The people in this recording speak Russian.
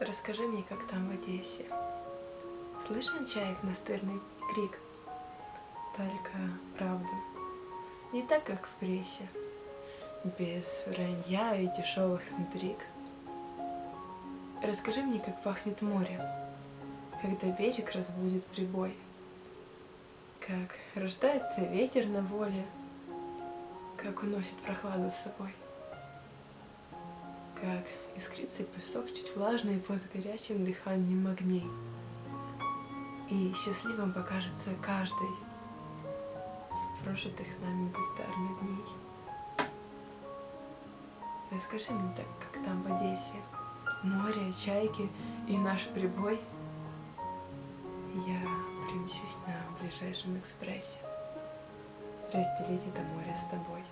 Расскажи мне, как там в Одессе. Слышен чаек настырный крик? Только правду. Не так, как в прессе. Без вранья и дешевых интриг. Расскажи мне, как пахнет море, когда берег разбудит прибой. Как рождается ветер на воле, как уносит прохладу с собой. Как искрится песок чуть влажный под горячим дыханием огней. И счастливым покажется каждый с прожитых нами бездарных дней. Расскажи мне так, как там в Одессе, море, чайки и наш прибой. Я примчусь на ближайшем экспрессе разделить это море с тобой.